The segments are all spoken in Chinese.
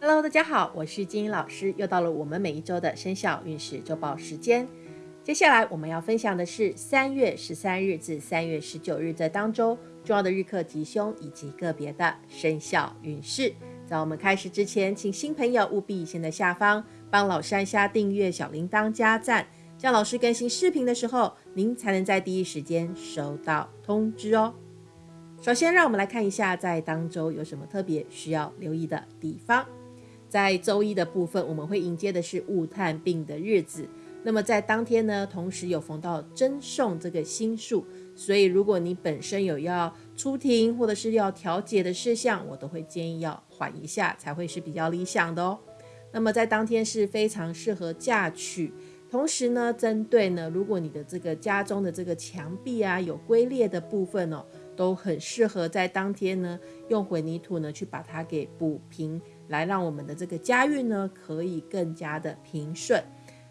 Hello，大家好，我是金英老师，又到了我们每一周的生肖运势周报时间。接下来我们要分享的是三月十三日至三月十九日这当周重要的日课吉凶以及个别的生肖运势。在我们开始之前，请新朋友务必先在下方帮老山下订阅、小铃铛加赞，这样老师更新视频的时候，您才能在第一时间收到通知哦。首先，让我们来看一下在当周有什么特别需要留意的地方。在周一的部分，我们会迎接的是戊探病的日子。那么在当天呢，同时有逢到征送这个星数，所以如果你本身有要出庭或者是要调解的事项，我都会建议要缓一下，才会是比较理想的哦。那么在当天是非常适合嫁娶，同时呢，针对呢，如果你的这个家中的这个墙壁啊有龟裂的部分哦，都很适合在当天呢用混凝土呢去把它给补平。来让我们的这个家运呢，可以更加的平顺。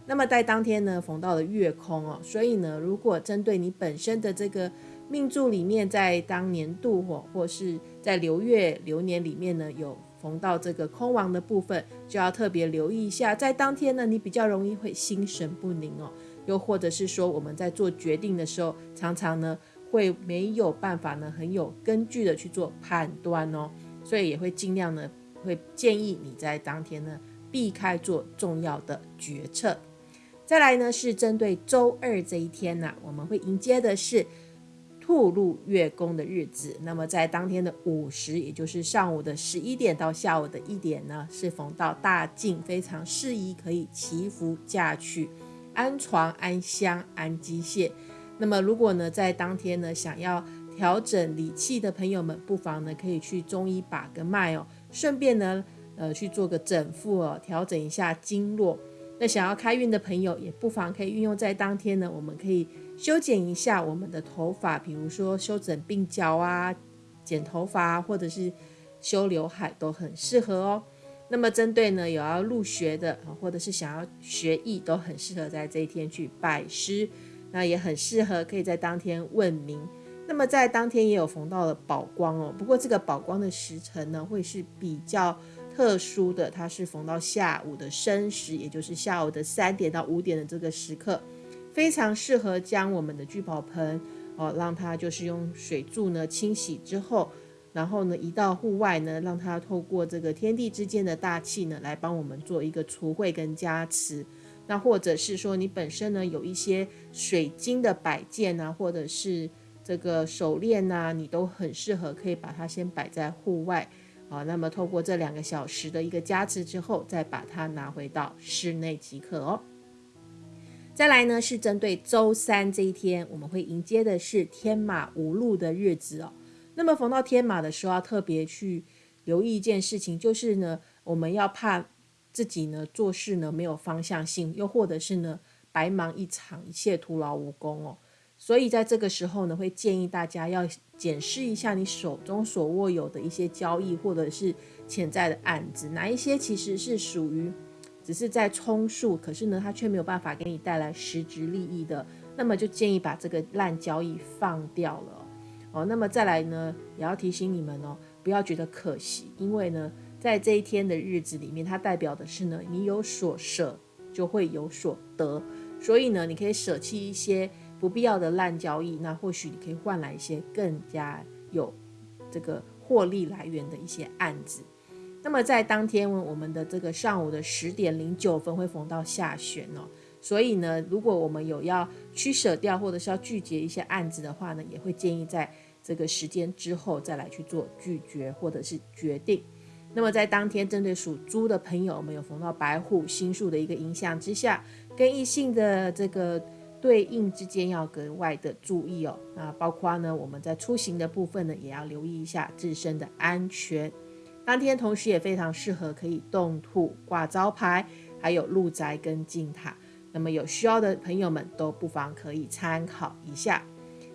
那么在当天呢，逢到了月空哦，所以呢，如果针对你本身的这个命柱里面，在当年度或或是在流月流年里面呢，有逢到这个空亡的部分，就要特别留意一下。在当天呢，你比较容易会心神不宁哦，又或者是说我们在做决定的时候，常常呢会没有办法呢很有根据的去做判断哦，所以也会尽量呢。会建议你在当天呢避开做重要的决策。再来呢是针对周二这一天呢，我们会迎接的是兔入月宫的日子。那么在当天的午时，也就是上午的十一点到下午的一点呢，是逢到大静，非常适宜可以祈福嫁娶、安床、安香、安机械。那么如果呢在当天呢想要调整理气的朋友们，不妨呢可以去中医把个脉哦。顺便呢，呃，去做个整腹哦，调整一下经络。那想要开运的朋友，也不妨可以运用在当天呢。我们可以修剪一下我们的头发，比如说修整鬓角啊、剪头发，或者是修刘海，都很适合哦。那么针对呢有要入学的，或者是想要学艺，都很适合在这一天去拜师。那也很适合可以在当天问名。那么在当天也有逢到了宝光哦，不过这个宝光的时辰呢会是比较特殊的，它是逢到下午的申时，也就是下午的三点到五点的这个时刻，非常适合将我们的聚宝盆哦，让它就是用水柱呢清洗之后，然后呢移到户外呢，让它透过这个天地之间的大气呢来帮我们做一个除秽跟加持。那或者是说你本身呢有一些水晶的摆件啊，或者是这个手链呐，你都很适合，可以把它先摆在户外啊。那么透过这两个小时的一个加持之后，再把它拿回到室内即可哦。再来呢，是针对周三这一天，我们会迎接的是天马无路的日子哦。那么逢到天马的时候，要特别去留意一件事情，就是呢，我们要怕自己呢做事呢没有方向性，又或者是呢白忙一场，一切徒劳无功哦。所以在这个时候呢，会建议大家要检视一下你手中所握有的一些交易或者是潜在的案子，哪一些其实是属于只是在充数，可是呢，它却没有办法给你带来实质利益的，那么就建议把这个烂交易放掉了哦。那么再来呢，也要提醒你们哦，不要觉得可惜，因为呢，在这一天的日子里面，它代表的是呢，你有所舍就会有所得，所以呢，你可以舍弃一些。不必要的烂交易，那或许你可以换来一些更加有这个获利来源的一些案子。那么在当天我们的这个上午的十点零九分会逢到下旋哦，所以呢，如果我们有要取舍掉或者是要拒绝一些案子的话呢，也会建议在这个时间之后再来去做拒绝或者是决定。那么在当天针对属猪的朋友，我们有逢到白虎星数的一个影响之下，跟异性的这个。对应之间要格外的注意哦，那包括呢，我们在出行的部分呢，也要留意一下自身的安全。当天同时也非常适合可以动土挂招牌，还有路宅跟进塔。那么有需要的朋友们都不妨可以参考一下。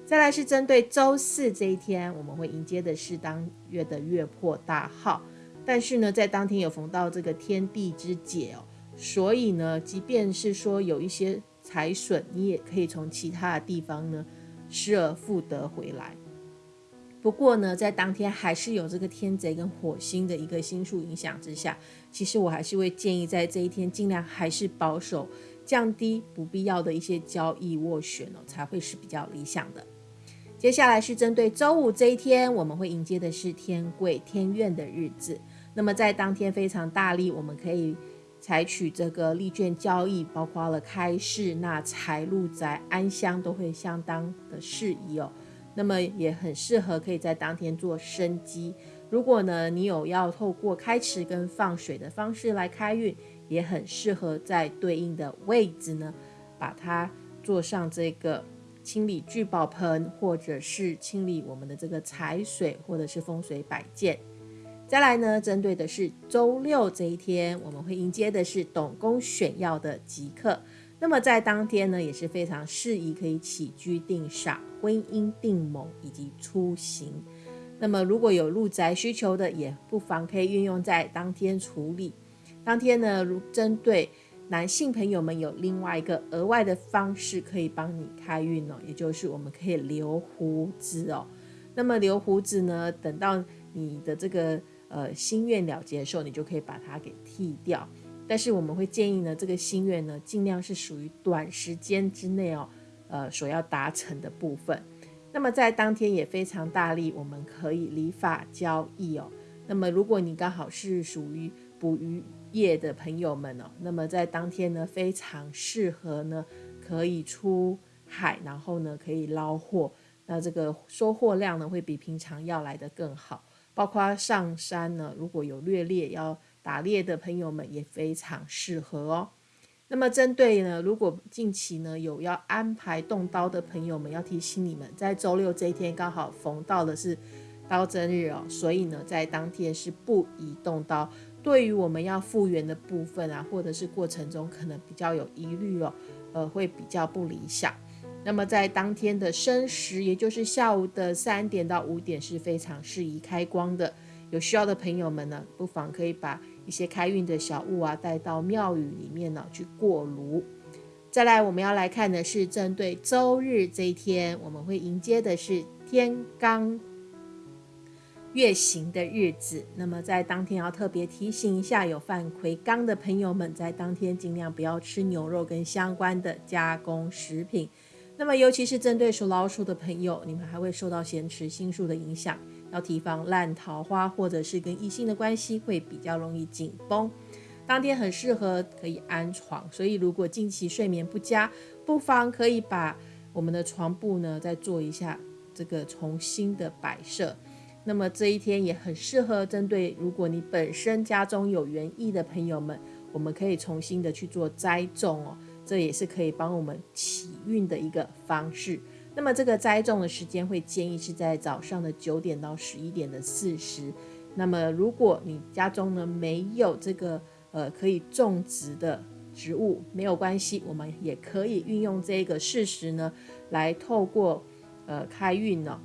再来是针对周四这一天，我们会迎接的是当月的月破大号，但是呢，在当天有逢到这个天地之解哦，所以呢，即便是说有一些。财损，你也可以从其他的地方呢失而复得回来。不过呢，在当天还是有这个天贼跟火星的一个星数影响之下，其实我还是会建议在这一天尽量还是保守，降低不必要的一些交易斡旋哦，才会是比较理想的。接下来是针对周五这一天，我们会迎接的是天贵天怨的日子。那么在当天非常大力，我们可以采取这个利券交易，包括了开市、纳财、入宅、安乡，都会相当的适宜哦。那么也很适合可以在当天做生机。如果呢你有要透过开池跟放水的方式来开运，也很适合在对应的位置呢，把它做上这个清理聚宝盆，或者是清理我们的这个财水，或者是风水摆件。再来呢，针对的是周六这一天，我们会迎接的是董公选要的吉刻。那么在当天呢，也是非常适宜可以起居定煞、婚姻定盟以及出行。那么如果有入宅需求的，也不妨可以运用在当天处理。当天呢，如针对男性朋友们有另外一个额外的方式可以帮你开运哦，也就是我们可以留胡子哦。那么留胡子呢，等到你的这个呃心愿了结的时候，你就可以把它给剃掉。但是我们会建议呢，这个心愿呢，尽量是属于短时间之内哦，呃，所要达成的部分。那么在当天也非常大力，我们可以理法交易哦。那么如果你刚好是属于捕鱼业的朋友们哦，那么在当天呢，非常适合呢，可以出海，然后呢，可以捞货。那这个收获量呢，会比平常要来的更好。包括上山呢，如果有略猎要。打猎的朋友们也非常适合哦。那么针对呢，如果近期呢有要安排动刀的朋友们，要提醒你们，在周六这一天刚好逢到的是刀针日哦，所以呢，在当天是不宜动刀。对于我们要复原的部分啊，或者是过程中可能比较有疑虑哦，呃，会比较不理想。那么在当天的申时，也就是下午的三点到五点是非常适宜开光的。有需要的朋友们呢，不妨可以把。一些开运的小物啊，带到庙宇里面呢去过炉。再来，我们要来看的是针对周日这一天，我们会迎接的是天罡月行的日子。那么在当天要特别提醒一下，有犯魁罡的朋友们，在当天尽量不要吃牛肉跟相关的加工食品。那么尤其是针对属老鼠的朋友，你们还会受到咸池星数的影响。要提防烂桃花，或者是跟异性的关系会比较容易紧绷。当天很适合可以安床，所以如果近期睡眠不佳，不妨可以把我们的床铺呢再做一下这个重新的摆设。那么这一天也很适合针对如果你本身家中有园艺的朋友们，我们可以重新的去做栽种哦，这也是可以帮我们起运的一个方式。那么这个栽种的时间会建议是在早上的九点到十一点的四时。那么如果你家中呢没有这个呃可以种植的植物，没有关系，我们也可以运用这个事时呢，来透过呃开运呢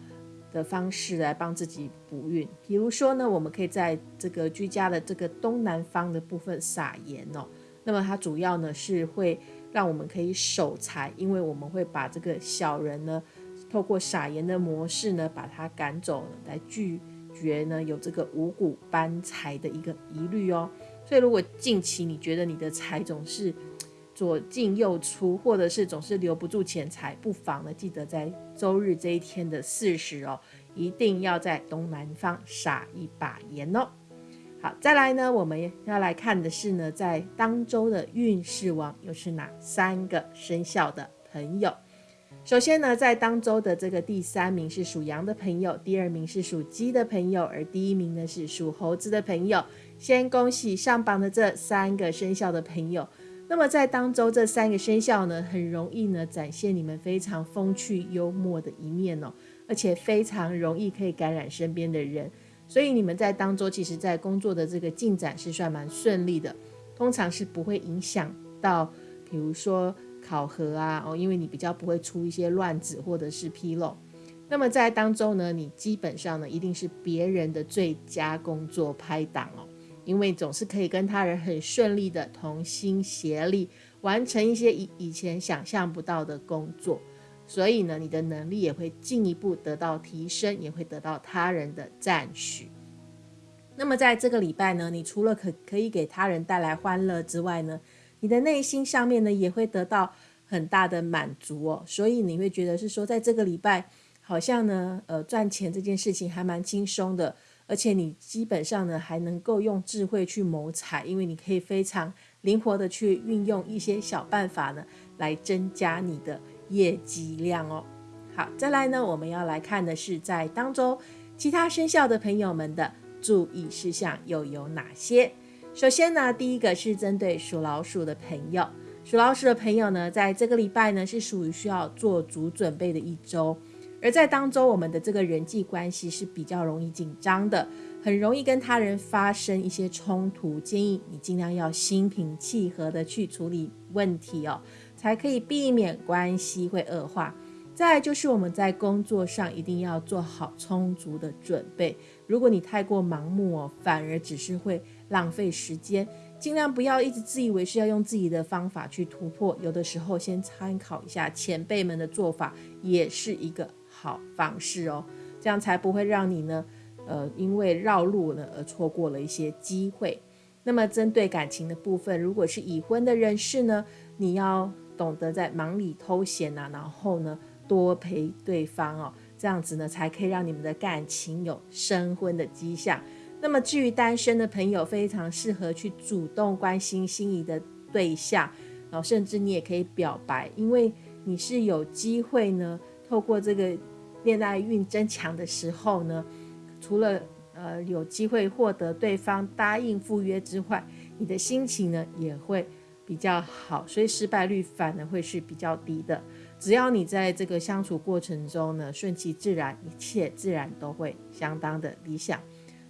的方式来帮自己补运。比如说呢，我们可以在这个居家的这个东南方的部分撒盐哦。那么它主要呢是会。让我们可以守财，因为我们会把这个小人呢，透过撒盐的模式呢，把它赶走，来拒绝呢有这个五谷搬财的一个疑虑哦。所以如果近期你觉得你的财总是左进右出，或者是总是留不住钱财，不妨呢记得在周日这一天的巳时哦，一定要在东南方撒一把盐哦。好，再来呢，我们要来看的是呢，在当周的运势王又是哪三个生肖的朋友？首先呢，在当周的这个第三名是属羊的朋友，第二名是属鸡的朋友，而第一名呢是属猴子的朋友。先恭喜上榜的这三个生肖的朋友。那么在当周这三个生肖呢，很容易呢展现你们非常风趣幽默的一面哦，而且非常容易可以感染身边的人。所以你们在当周，其实，在工作的这个进展是算蛮顺利的，通常是不会影响到，比如说考核啊，哦，因为你比较不会出一些乱子或者是纰漏。那么在当周呢，你基本上呢，一定是别人的最佳工作拍档哦，因为总是可以跟他人很顺利的同心协力，完成一些以以前想象不到的工作。所以呢，你的能力也会进一步得到提升，也会得到他人的赞许。那么在这个礼拜呢，你除了可可以给他人带来欢乐之外呢，你的内心上面呢也会得到很大的满足哦。所以你会觉得是说，在这个礼拜好像呢，呃，赚钱这件事情还蛮轻松的，而且你基本上呢还能够用智慧去谋财，因为你可以非常灵活的去运用一些小办法呢，来增加你的业绩量哦。好，再来呢，我们要来看的是在当中其他生肖的朋友们的。注意事项又有哪些？首先呢，第一个是针对属老鼠的朋友。属老鼠的朋友呢，在这个礼拜呢，是属于需要做足准备的一周。而在当中，我们的这个人际关系是比较容易紧张的，很容易跟他人发生一些冲突。建议你尽量要心平气和的去处理问题哦，才可以避免关系会恶化。再就是我们在工作上一定要做好充足的准备。如果你太过盲目哦，反而只是会浪费时间。尽量不要一直自以为是要用自己的方法去突破。有的时候先参考一下前辈们的做法，也是一个好方式哦。这样才不会让你呢，呃，因为绕路呢而错过了一些机会。那么针对感情的部分，如果是已婚的人士呢，你要懂得在忙里偷闲呐，然后呢。多陪对方哦，这样子呢，才可以让你们的感情有升婚的迹象。那么至于单身的朋友，非常适合去主动关心心仪的对象，然后甚至你也可以表白，因为你是有机会呢，透过这个恋爱运增强的时候呢，除了呃有机会获得对方答应赴约之外，你的心情呢也会比较好，所以失败率反而会是比较低的。只要你在这个相处过程中呢，顺其自然，一切自然都会相当的理想。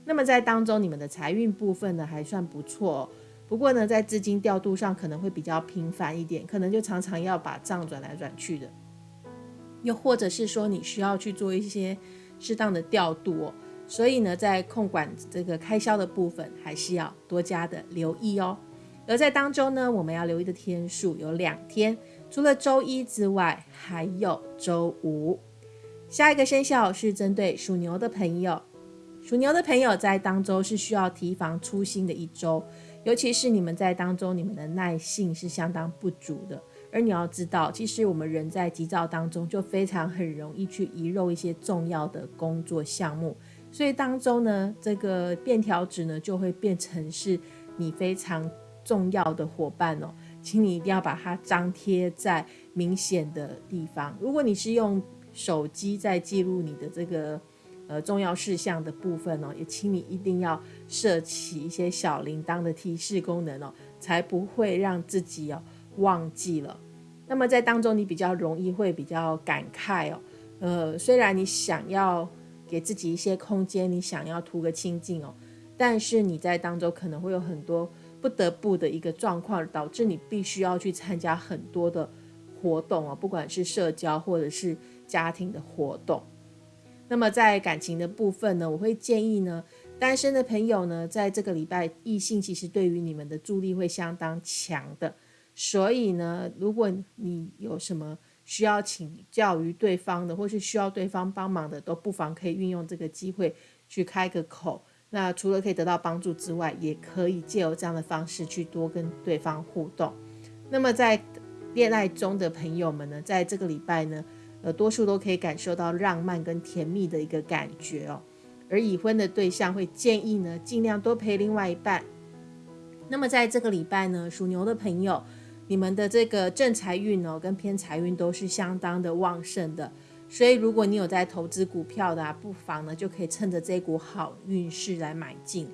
那么在当中，你们的财运部分呢还算不错，不过呢，在资金调度上可能会比较频繁一点，可能就常常要把账转来转去的。又或者是说，你需要去做一些适当的调度哦。所以呢，在控管这个开销的部分，还是要多加的留意哦。而在当中呢，我们要留意的天数有两天。除了周一之外，还有周五。下一个生肖是针对属牛的朋友。属牛的朋友在当周是需要提防粗心的一周，尤其是你们在当中，你们的耐性是相当不足的。而你要知道，其实我们人在急躁当中，就非常很容易去遗漏一些重要的工作项目。所以当中呢，这个便条纸呢，就会变成是你非常重要的伙伴哦。请你一定要把它张贴在明显的地方。如果你是用手机在记录你的这个呃重要事项的部分哦，也请你一定要设起一些小铃铛的提示功能哦，才不会让自己哦忘记了。那么在当中，你比较容易会比较感慨哦。呃，虽然你想要给自己一些空间，你想要图个清静哦，但是你在当中可能会有很多。不得不的一个状况，导致你必须要去参加很多的活动啊，不管是社交或者是家庭的活动。那么在感情的部分呢，我会建议呢，单身的朋友呢，在这个礼拜异性其实对于你们的助力会相当强的。所以呢，如果你有什么需要请教于对方的，或是需要对方帮忙的，都不妨可以运用这个机会去开个口。那除了可以得到帮助之外，也可以借由这样的方式去多跟对方互动。那么在恋爱中的朋友们呢，在这个礼拜呢，呃，多数都可以感受到浪漫跟甜蜜的一个感觉哦。而已婚的对象会建议呢，尽量多陪另外一半。那么在这个礼拜呢，属牛的朋友，你们的这个正财运哦，跟偏财运都是相当的旺盛的。所以，如果你有在投资股票的，不妨呢就可以趁着这股好运势来买进。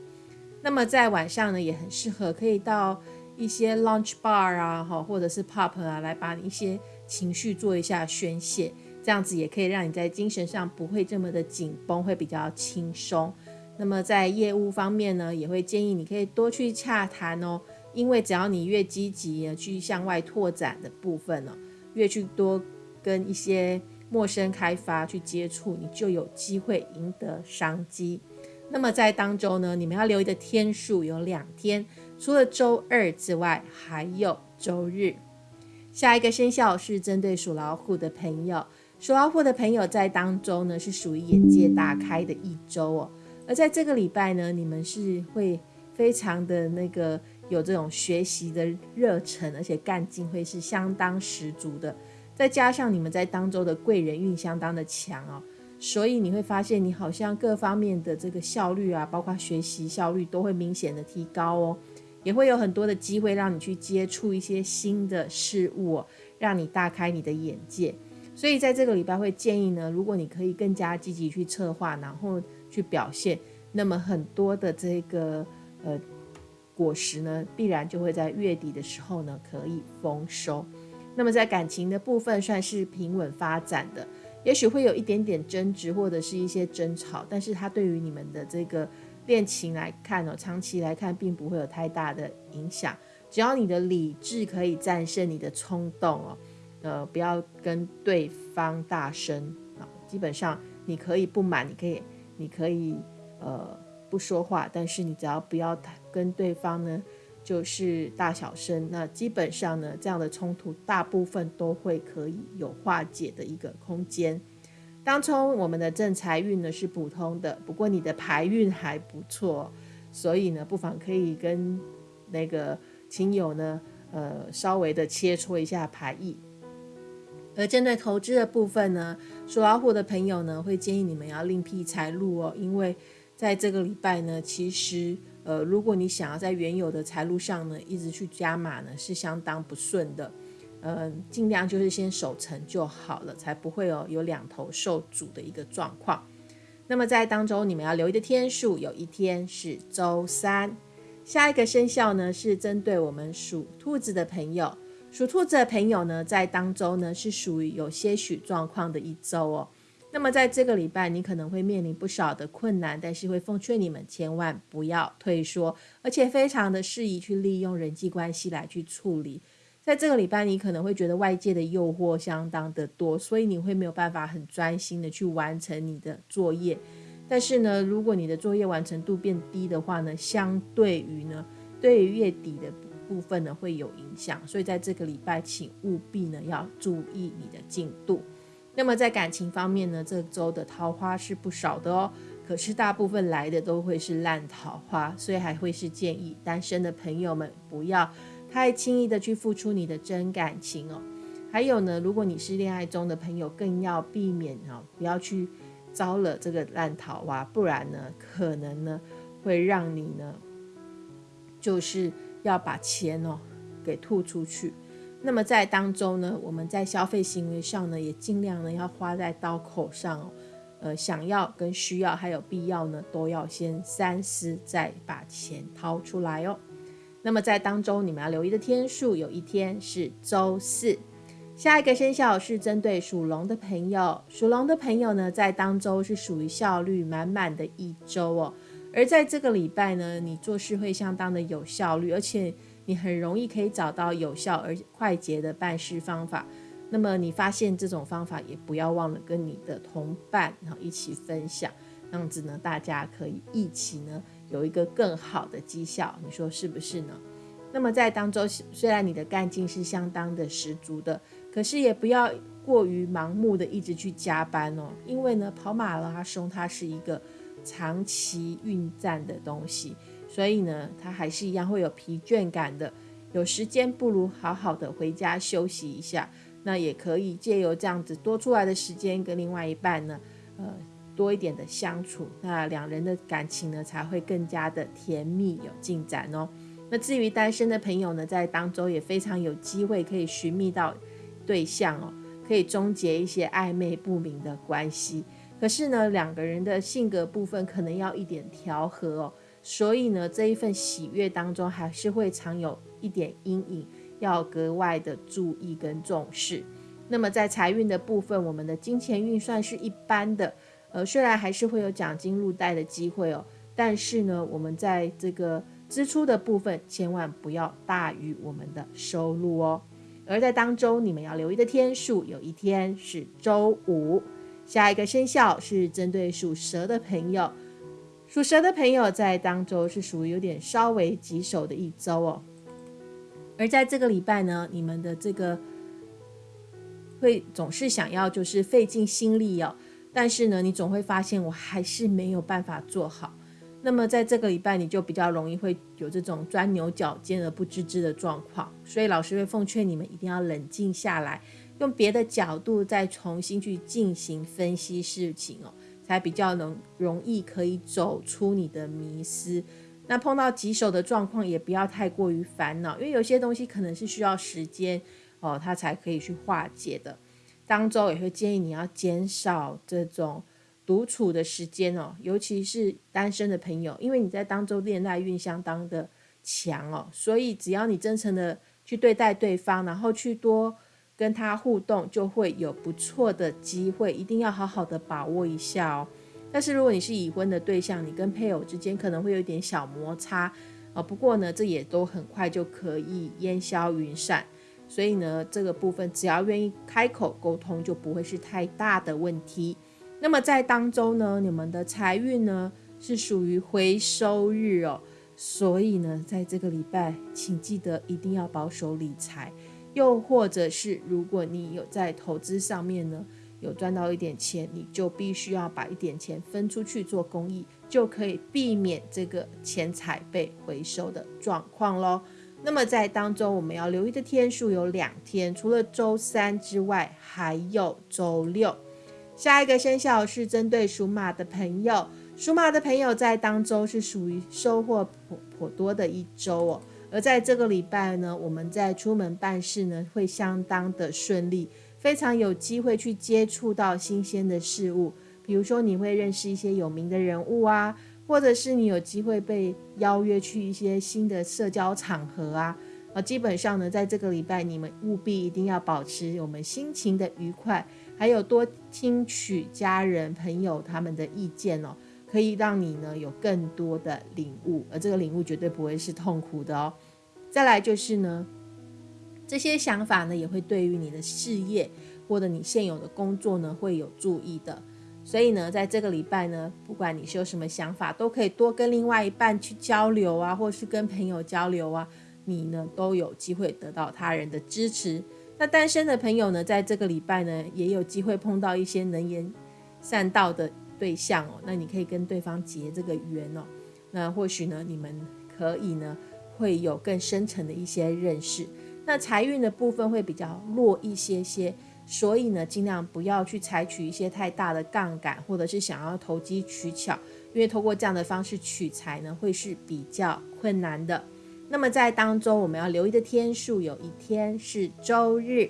那么在晚上呢，也很适合可以到一些 lunch bar 啊，哈，或者是 pub 啊，来把你一些情绪做一下宣泄，这样子也可以让你在精神上不会这么的紧绷，会比较轻松。那么在业务方面呢，也会建议你可以多去洽谈哦，因为只要你越积极去向外拓展的部分呢，越去多跟一些。陌生开发去接触，你就有机会赢得商机。那么在当周呢，你们要留意的天数有两天，除了周二之外，还有周日。下一个生肖是针对属老虎的朋友，属老虎的朋友在当周呢是属于眼界大开的一周哦，而在这个礼拜呢，你们是会非常的那个有这种学习的热忱，而且干劲会是相当十足的。再加上你们在当周的贵人运相当的强哦，所以你会发现你好像各方面的这个效率啊，包括学习效率都会明显的提高哦，也会有很多的机会让你去接触一些新的事物，让你大开你的眼界。所以在这个礼拜会建议呢，如果你可以更加积极去策划，然后去表现，那么很多的这个呃果实呢，必然就会在月底的时候呢可以丰收。那么在感情的部分算是平稳发展的，也许会有一点点争执或者是一些争吵，但是它对于你们的这个恋情来看哦，长期来看并不会有太大的影响。只要你的理智可以战胜你的冲动哦，呃，不要跟对方大声啊，基本上你可以不满，你可以你可以呃不说话，但是你只要不要跟对方呢。就是大小声，那基本上呢，这样的冲突大部分都会可以有化解的一个空间。当冲我们的正财运呢是普通的，不过你的财运还不错，所以呢，不妨可以跟那个亲友呢，呃，稍微的切磋一下牌意。而针对投资的部分呢，属老虎的朋友呢，会建议你们要另辟财路哦，因为在这个礼拜呢，其实。呃，如果你想要在原有的财路上呢，一直去加码呢，是相当不顺的。嗯，尽量就是先守成就好了，才不会哦有两头受阻的一个状况。那么在当中，你们要留意的天数，有一天是周三。下一个生肖呢，是针对我们属兔子的朋友。属兔子的朋友呢，在当周呢，是属于有些许状况的一周哦。那么在这个礼拜，你可能会面临不少的困难，但是会奉劝你们千万不要退缩，而且非常的适宜去利用人际关系来去处理。在这个礼拜，你可能会觉得外界的诱惑相当的多，所以你会没有办法很专心的去完成你的作业。但是呢，如果你的作业完成度变低的话呢，相对于呢，对于月底的部分呢会有影响。所以在这个礼拜，请务必呢要注意你的进度。那么在感情方面呢，这周的桃花是不少的哦，可是大部分来的都会是烂桃花，所以还会是建议单身的朋友们不要太轻易的去付出你的真感情哦。还有呢，如果你是恋爱中的朋友，更要避免哦，不要去招惹这个烂桃花，不然呢，可能呢会让你呢就是要把钱哦给吐出去。那么在当中呢，我们在消费行为上呢，也尽量呢要花在刀口上哦。呃，想要跟需要还有必要呢，都要先三思，再把钱掏出来哦。那么在当中，你们要留意的天数，有一天是周四。下一个生肖是针对属龙的朋友，属龙的朋友呢，在当周是属于效率满满的一周哦。而在这个礼拜呢，你做事会相当的有效率，而且。你很容易可以找到有效而快捷的办事方法。那么你发现这种方法，也不要忘了跟你的同伴然后一起分享，这样子呢，大家可以一起呢有一个更好的绩效。你说是不是呢？那么在当中，虽然你的干劲是相当的十足的，可是也不要过于盲目的一直去加班哦，因为呢，跑马拉松它是一个长期运战的东西。所以呢，他还是一样会有疲倦感的。有时间不如好好的回家休息一下。那也可以借由这样子多出来的时间，跟另外一半呢，呃，多一点的相处。那两人的感情呢，才会更加的甜蜜有进展哦。那至于单身的朋友呢，在当中也非常有机会可以寻觅到对象哦，可以终结一些暧昧不明的关系。可是呢，两个人的性格部分可能要一点调和哦。所以呢，这一份喜悦当中还是会藏有一点阴影，要格外的注意跟重视。那么在财运的部分，我们的金钱运算是一般的，呃，虽然还是会有奖金入袋的机会哦，但是呢，我们在这个支出的部分千万不要大于我们的收入哦。而在当中，你们要留意的天数，有一天是周五。下一个生肖是针对属蛇的朋友。属蛇的朋友在当周是属于有点稍微棘手的一周哦，而在这个礼拜呢，你们的这个会总是想要就是费尽心力哦，但是呢，你总会发现我还是没有办法做好。那么在这个礼拜，你就比较容易会有这种钻牛角尖而不自知的状况。所以老师会奉劝你们一定要冷静下来，用别的角度再重新去进行分析事情哦，才比较能容易可以走出你的迷思。那碰到棘手的状况，也不要太过于烦恼，因为有些东西可能是需要时间哦，它才可以去化解的。当周也会建议你要减少这种。独处的时间哦，尤其是单身的朋友，因为你在当中恋爱运相当的强哦，所以只要你真诚的去对待对方，然后去多跟他互动，就会有不错的机会，一定要好好的把握一下哦。但是如果你是已婚的对象，你跟配偶之间可能会有点小摩擦啊，不过呢，这也都很快就可以烟消云散，所以呢，这个部分只要愿意开口沟通，就不会是太大的问题。那么在当中呢，你们的财运呢是属于回收日哦，所以呢，在这个礼拜，请记得一定要保守理财，又或者是如果你有在投资上面呢有赚到一点钱，你就必须要把一点钱分出去做公益，就可以避免这个钱财被回收的状况喽。那么在当中我们要留意的天数有两天，除了周三之外，还有周六。下一个生肖是针对属马的朋友，属马的朋友在当周是属于收获颇颇多的一周哦。而在这个礼拜呢，我们在出门办事呢会相当的顺利，非常有机会去接触到新鲜的事物，比如说你会认识一些有名的人物啊，或者是你有机会被邀约去一些新的社交场合啊。啊，基本上呢，在这个礼拜你们务必一定要保持我们心情的愉快。还有多听取家人朋友他们的意见哦，可以让你呢有更多的领悟，而这个领悟绝对不会是痛苦的哦。再来就是呢，这些想法呢也会对于你的事业或者你现有的工作呢会有注意的。所以呢，在这个礼拜呢，不管你是有什么想法，都可以多跟另外一半去交流啊，或是跟朋友交流啊，你呢都有机会得到他人的支持。那单身的朋友呢，在这个礼拜呢，也有机会碰到一些能言善道的对象哦。那你可以跟对方结这个缘哦。那或许呢，你们可以呢，会有更深层的一些认识。那财运的部分会比较弱一些些，所以呢，尽量不要去采取一些太大的杠杆，或者是想要投机取巧，因为通过这样的方式取财呢，会是比较困难的。那么在当中，我们要留意的天数有一天是周日。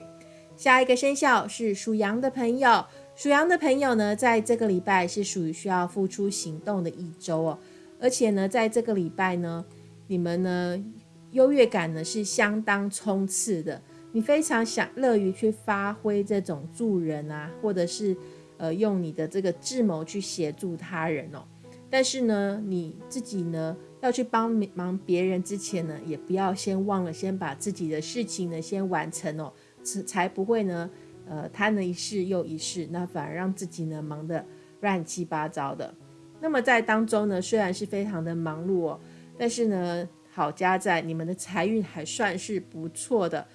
下一个生肖是属羊的朋友，属羊的朋友呢，在这个礼拜是属于需要付出行动的一周哦。而且呢，在这个礼拜呢，你们呢优越感呢是相当冲刺的，你非常想乐于去发挥这种助人啊，或者是呃用你的这个智谋去协助他人哦。但是呢，你自己呢？要去帮忙别人之前呢，也不要先忘了先把自己的事情呢先完成哦，才才不会呢，呃，贪了一世又一世，那反而让自己呢忙得乱七八糟的。那么在当中呢，虽然是非常的忙碌哦，但是呢，好家在你们的财运还算是不错的，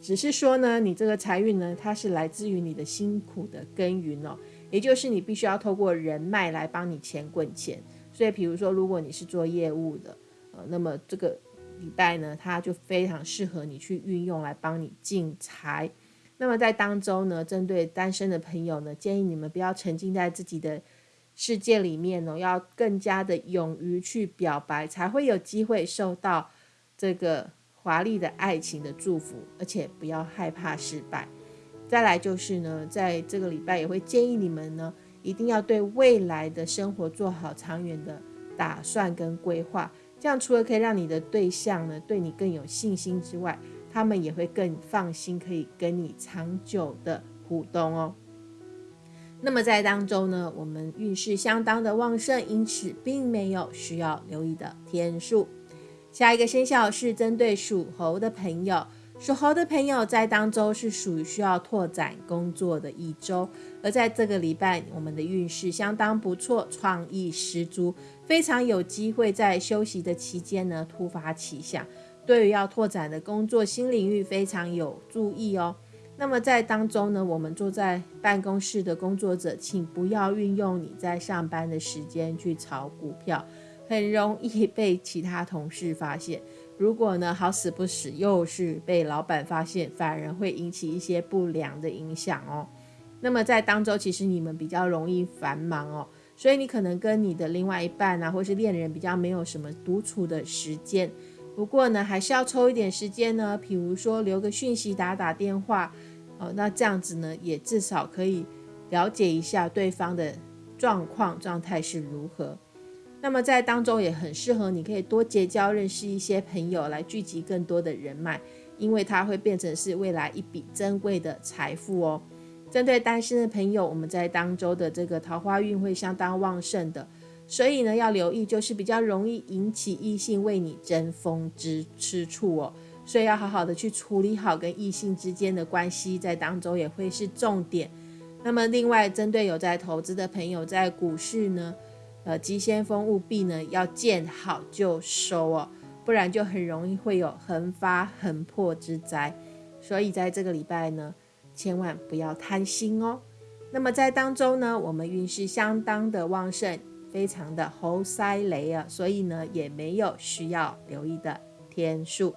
只是说呢，你这个财运呢，它是来自于你的辛苦的耕耘哦，也就是你必须要透过人脉来帮你钱滚钱。所以，比如说，如果你是做业务的，呃，那么这个礼拜呢，它就非常适合你去运用来帮你进财。那么在当中呢，针对单身的朋友呢，建议你们不要沉浸在自己的世界里面哦，要更加的勇于去表白，才会有机会受到这个华丽的爱情的祝福，而且不要害怕失败。再来就是呢，在这个礼拜也会建议你们呢。一定要对未来的生活做好长远的打算跟规划，这样除了可以让你的对象呢对你更有信心之外，他们也会更放心，可以跟你长久的互动哦。那么在当中呢，我们运势相当的旺盛，因此并没有需要留意的天数。下一个生肖是针对属猴的朋友。属猴的朋友在当周是属于需要拓展工作的一周，而在这个礼拜，我们的运势相当不错，创意十足，非常有机会在休息的期间呢突发奇想，对于要拓展的工作新领域非常有注意哦。那么在当中呢，我们坐在办公室的工作者，请不要运用你在上班的时间去炒股票，很容易被其他同事发现。如果呢好死不死又是被老板发现，反而会引起一些不良的影响哦。那么在当中，其实你们比较容易繁忙哦，所以你可能跟你的另外一半啊，或是恋人比较没有什么独处的时间。不过呢，还是要抽一点时间呢，比如说留个讯息、打打电话，哦，那这样子呢，也至少可以了解一下对方的状况、状态是如何。那么在当中也很适合，你可以多结交、认识一些朋友，来聚集更多的人脉，因为它会变成是未来一笔珍贵的财富哦。针对单身的朋友，我们在当周的这个桃花运会相当旺盛的。所以呢，要留意，就是比较容易引起异性为你争风之吃醋哦。所以要好好的去处理好跟异性之间的关系，在当中也会是重点。那么，另外针对有在投资的朋友，在股市呢，呃，急先锋务必呢要见好就收哦，不然就很容易会有横发横破之灾。所以在这个礼拜呢，千万不要贪心哦。那么在当中呢，我们运势相当的旺盛。非常的猴塞雷啊，所以呢也没有需要留意的天数。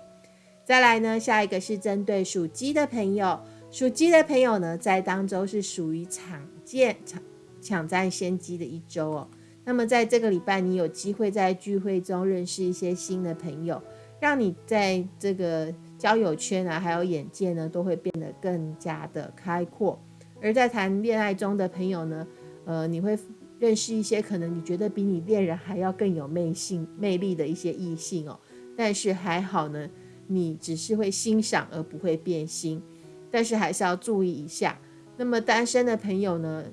再来呢，下一个是针对属鸡的朋友，属鸡的朋友呢在当周是属于抢见抢抢占先机的一周哦。那么在这个礼拜，你有机会在聚会中认识一些新的朋友，让你在这个交友圈啊，还有眼界呢，都会变得更加的开阔。而在谈恋爱中的朋友呢，呃，你会。认识一些可能你觉得比你恋人还要更有魅性、魅力的一些异性哦，但是还好呢，你只是会欣赏而不会变心，但是还是要注意一下。那么单身的朋友呢，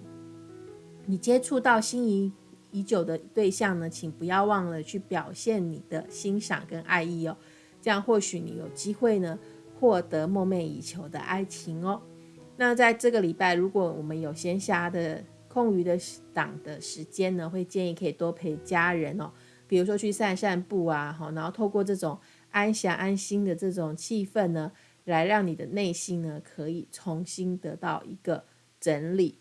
你接触到心仪已久的对象呢，请不要忘了去表现你的欣赏跟爱意哦，这样或许你有机会呢获得梦寐以求的爱情哦。那在这个礼拜，如果我们有闲暇的，空余的档的时间呢，会建议可以多陪家人哦，比如说去散散步啊，好，然后透过这种安详安心的这种气氛呢，来让你的内心呢可以重新得到一个整理。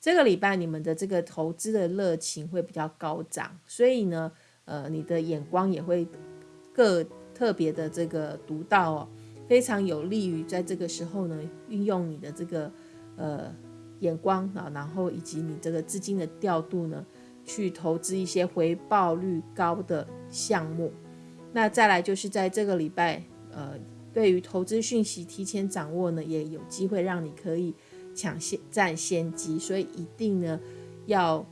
这个礼拜你们的这个投资的热情会比较高涨，所以呢，呃，你的眼光也会各特别的这个独到哦，非常有利于在这个时候呢，运用你的这个呃。眼光啊，然后以及你这个资金的调度呢，去投资一些回报率高的项目。那再来就是在这个礼拜，呃，对于投资讯息提前掌握呢，也有机会让你可以抢先占先机。所以一定呢要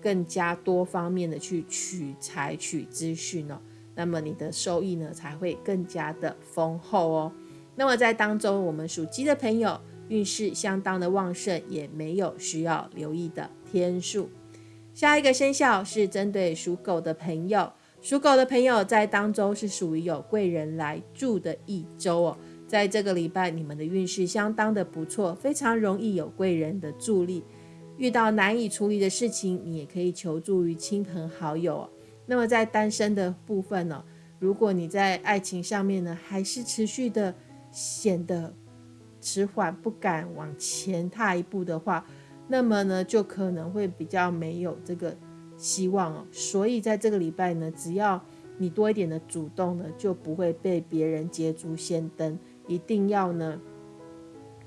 更加多方面的去取采取资讯哦，那么你的收益呢才会更加的丰厚哦。那么在当中，我们属鸡的朋友。运势相当的旺盛，也没有需要留意的天数。下一个生肖是针对属狗的朋友，属狗的朋友在当周是属于有贵人来助的一周哦。在这个礼拜，你们的运势相当的不错，非常容易有贵人的助力。遇到难以处理的事情，你也可以求助于亲朋好友。那么在单身的部分呢，如果你在爱情上面呢，还是持续的显得。迟缓不敢往前踏一步的话，那么呢，就可能会比较没有这个希望哦。所以在这个礼拜呢，只要你多一点的主动呢，就不会被别人捷足先登。一定要呢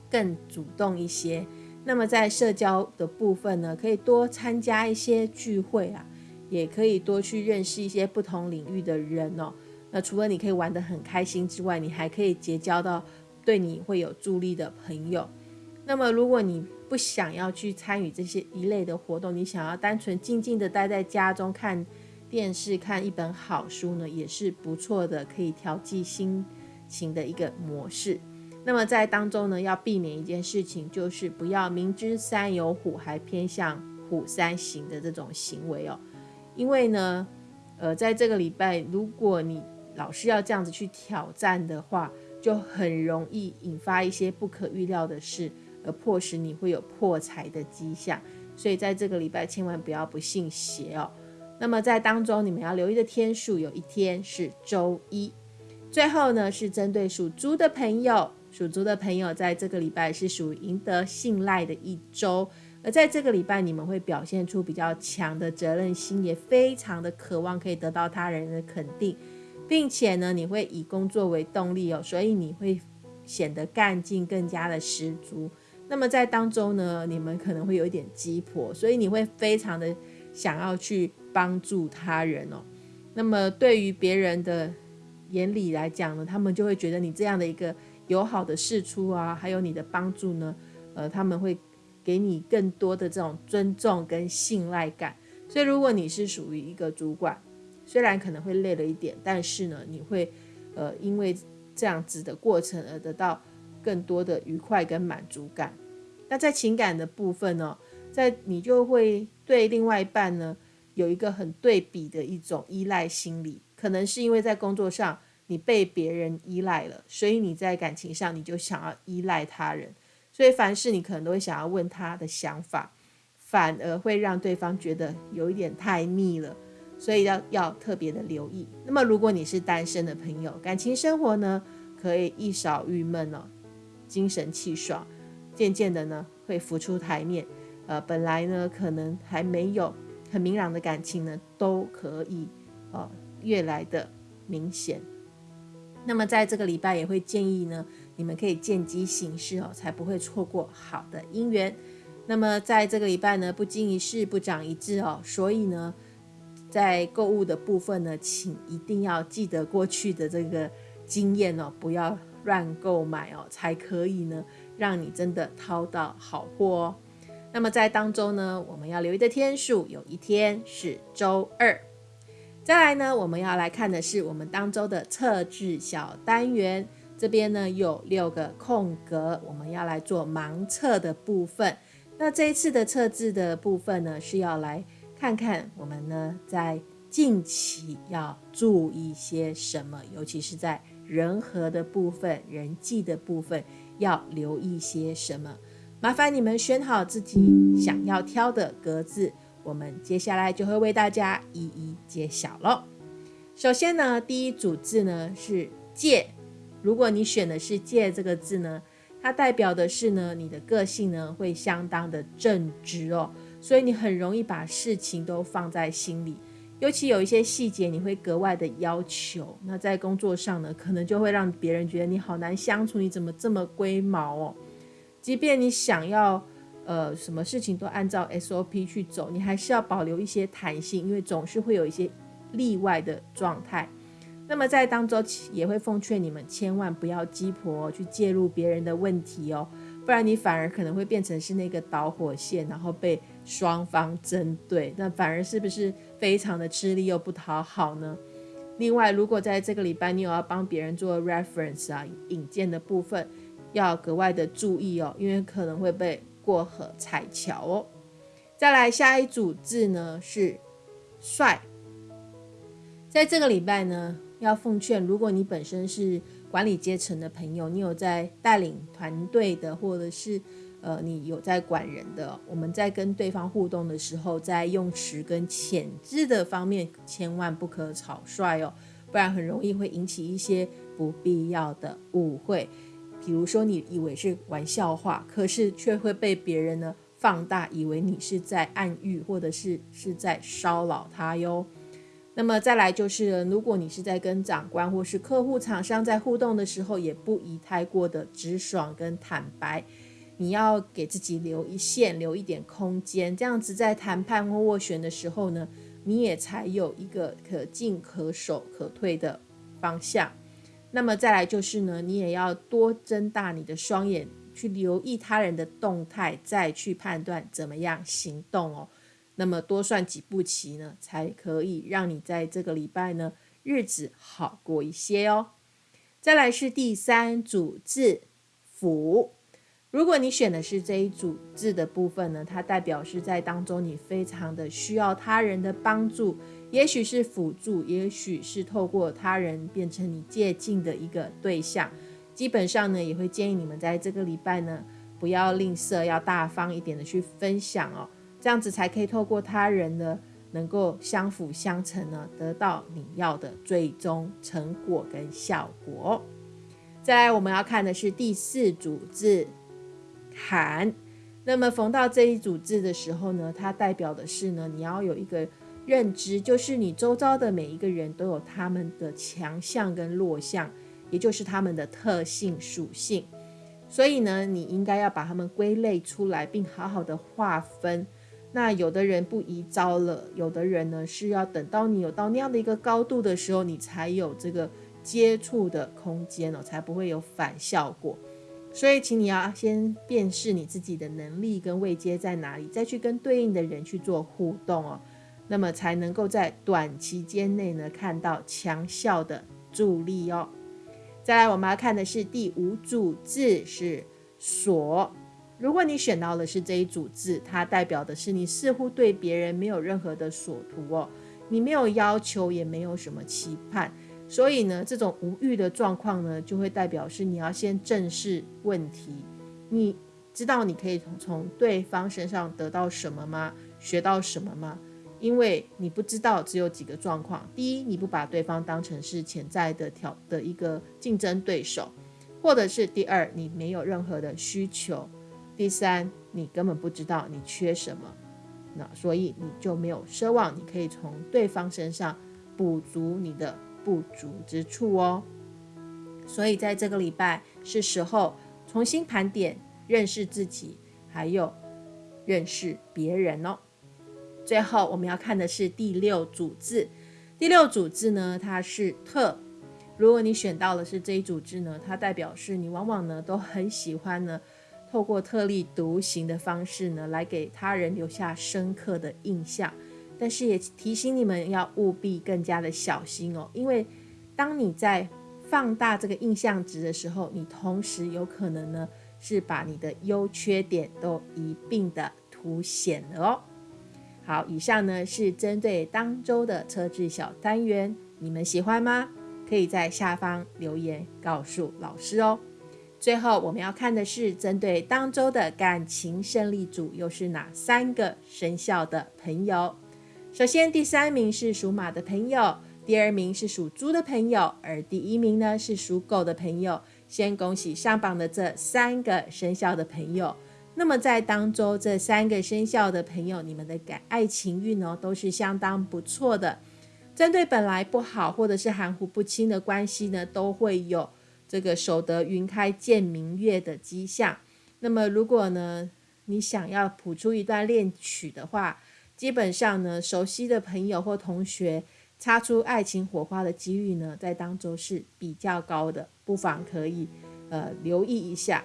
更主动一些。那么在社交的部分呢，可以多参加一些聚会啊，也可以多去认识一些不同领域的人哦。那除了你可以玩得很开心之外，你还可以结交到。对你会有助力的朋友，那么如果你不想要去参与这些一类的活动，你想要单纯静静的待在家中看电视、看一本好书呢，也是不错的，可以调剂心情的一个模式。那么在当中呢，要避免一件事情，就是不要明知山有虎，还偏向虎山行的这种行为哦。因为呢，呃，在这个礼拜，如果你老是要这样子去挑战的话，就很容易引发一些不可预料的事，而迫使你会有破财的迹象。所以在这个礼拜，千万不要不信邪哦。那么在当中，你们要留意的天数，有一天是周一。最后呢，是针对属猪的朋友，属猪的朋友在这个礼拜是属于赢得信赖的一周，而在这个礼拜你们会表现出比较强的责任心，也非常的渴望可以得到他人的肯定，并且呢，你会以工作为动力哦，所以你会显得干劲更加的十足。那么在当中呢，你们可能会有一点鸡婆，所以你会非常的想要去帮助他人哦。那么对于别人的眼里来讲呢，他们就会觉得你这样的一个友好的示出啊，还有你的帮助呢，呃，他们会给你更多的这种尊重跟信赖感。所以如果你是属于一个主管，虽然可能会累了一点，但是呢，你会呃因为这样子的过程而得到。更多的愉快跟满足感。那在情感的部分呢，在你就会对另外一半呢有一个很对比的一种依赖心理。可能是因为在工作上你被别人依赖了，所以你在感情上你就想要依赖他人。所以凡事你可能都会想要问他的想法，反而会让对方觉得有一点太腻了。所以要要特别的留意。那么如果你是单身的朋友，感情生活呢可以一扫郁闷哦。精神气爽，渐渐的呢会浮出台面。呃，本来呢可能还没有很明朗的感情呢，都可以呃越来的明显。那么在这个礼拜也会建议呢，你们可以见机行事哦，才不会错过好的姻缘。那么在这个礼拜呢，不经一事不长一智哦，所以呢，在购物的部分呢，请一定要记得过去的这个经验哦，不要。乱购买哦，才可以呢，让你真的掏到好货哦。那么在当中呢，我们要留意的天数，有一天是周二。再来呢，我们要来看的是我们当周的测字小单元，这边呢有六个空格，我们要来做盲测的部分。那这一次的测字的部分呢，是要来看看我们呢在近期要注意些什么，尤其是在。人和的部分，人际的部分要留意些什么？麻烦你们选好自己想要挑的格子，我们接下来就会为大家一一揭晓喽。首先呢，第一组字呢是“借”，如果你选的是“借”这个字呢，它代表的是呢你的个性呢会相当的正直哦，所以你很容易把事情都放在心里。尤其有一些细节，你会格外的要求。那在工作上呢，可能就会让别人觉得你好难相处。你怎么这么龟毛哦？即便你想要，呃，什么事情都按照 SOP 去走，你还是要保留一些弹性，因为总是会有一些例外的状态。那么在当中也会奉劝你们，千万不要鸡婆去介入别人的问题哦。不然你反而可能会变成是那个导火线，然后被双方针对，那反而是不是非常的吃力又不讨好呢？另外，如果在这个礼拜你有要帮别人做 reference 啊引荐的部分，要格外的注意哦，因为可能会被过河踩桥哦。再来下一组字呢是帅，在这个礼拜呢要奉劝，如果你本身是。管理阶层的朋友，你有在带领团队的，或者是呃，你有在管人的，我们在跟对方互动的时候，在用词跟潜质的方面，千万不可草率哦，不然很容易会引起一些不必要的误会。比如说，你以为是玩笑话，可是却会被别人呢放大，以为你是在暗喻，或者是是在骚扰他哟。那么再来就是，如果你是在跟长官或是客户、厂商在互动的时候，也不宜太过的直爽跟坦白，你要给自己留一线，留一点空间，这样子在谈判或斡旋的时候呢，你也才有一个可进可守、可退的方向。那么再来就是呢，你也要多睁大你的双眼，去留意他人的动态，再去判断怎么样行动哦。那么多算几步棋呢，才可以让你在这个礼拜呢日子好过一些哦。再来是第三组字辅，如果你选的是这一组字的部分呢，它代表是在当中你非常的需要他人的帮助，也许是辅助，也许是透过他人变成你借镜的一个对象。基本上呢，也会建议你们在这个礼拜呢，不要吝啬，要大方一点的去分享哦。这样子才可以透过他人呢，能够相辅相成呢，得到你要的最终成果跟效果。再来，我们要看的是第四组字寒。那么逢到这一组字的时候呢，它代表的是呢，你要有一个认知，就是你周遭的每一个人都有他们的强项跟弱项，也就是他们的特性属性。所以呢，你应该要把他们归类出来，并好好的划分。那有的人不宜招了，有的人呢是要等到你有到那样的一个高度的时候，你才有这个接触的空间哦，才不会有反效果。所以，请你要先辨识你自己的能力跟位阶在哪里，再去跟对应的人去做互动哦，那么才能够在短期间内呢看到强效的助力哦。再来，我们要看的是第五组字是所。如果你选到的是这一组字，它代表的是你似乎对别人没有任何的所图哦，你没有要求，也没有什么期盼。所以呢，这种无欲的状况呢，就会代表是你要先正视问题。你知道你可以从从对方身上得到什么吗？学到什么吗？因为你不知道，只有几个状况：第一，你不把对方当成是潜在的挑的一个竞争对手；或者是第二，你没有任何的需求；第三，你根本不知道你缺什么。那所以你就没有奢望你可以从对方身上补足你的。不足之处哦，所以在这个礼拜是时候重新盘点、认识自己，还有认识别人哦。最后我们要看的是第六组字，第六组字呢，它是特。如果你选到的是这一组字呢，它代表是你往往呢都很喜欢呢，透过特立独行的方式呢，来给他人留下深刻的印象。但是也提醒你们要务必更加的小心哦，因为当你在放大这个印象值的时候，你同时有可能呢是把你的优缺点都一并的凸显了哦。好，以上呢是针对当周的车志小单元，你们喜欢吗？可以在下方留言告诉老师哦。最后我们要看的是针对当周的感情胜利组，又是哪三个生肖的朋友？首先，第三名是属马的朋友，第二名是属猪的朋友，而第一名呢是属狗的朋友。先恭喜上榜的这三个生肖的朋友。那么在当中，这三个生肖的朋友，你们的感爱情运哦都是相当不错的。针对本来不好或者是含糊不清的关系呢，都会有这个守得云开见明月的迹象。那么如果呢，你想要谱出一段恋曲的话，基本上呢，熟悉的朋友或同学擦出爱情火花的几率呢，在当中是比较高的，不妨可以呃留意一下。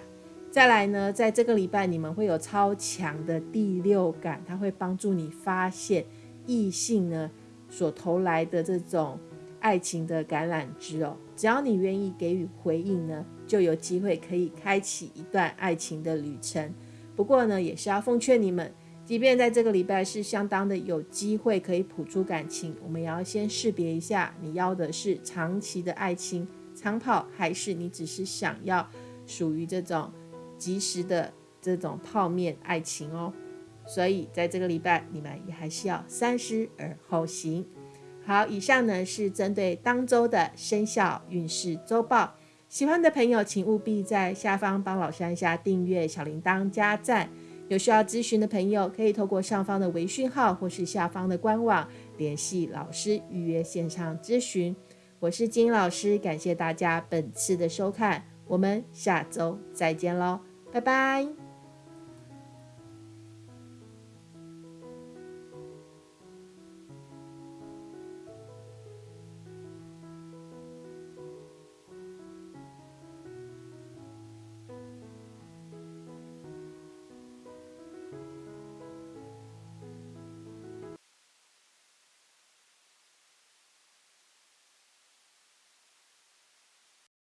再来呢，在这个礼拜你们会有超强的第六感，它会帮助你发现异性呢所投来的这种爱情的橄榄枝哦。只要你愿意给予回应呢，就有机会可以开启一段爱情的旅程。不过呢，也是要奉劝你们。即便在这个礼拜是相当的有机会可以谱出感情，我们也要先识别一下，你要的是长期的爱情长跑，还是你只是想要属于这种及时的这种泡面爱情哦。所以在这个礼拜，你们也还是要三思而后行。好，以上呢是针对当周的生肖运势周报。喜欢的朋友，请务必在下方帮老师按下订阅、小铃铛、加赞。有需要咨询的朋友，可以透过上方的微讯号或是下方的官网联系老师预约线上咨询。我是金老师，感谢大家本次的收看，我们下周再见喽，拜拜。